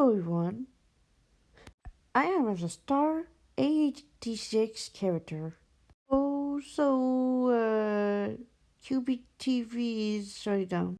Hello everyone. I am as a star 86 character. Oh, so uh, QBTV is shutting down.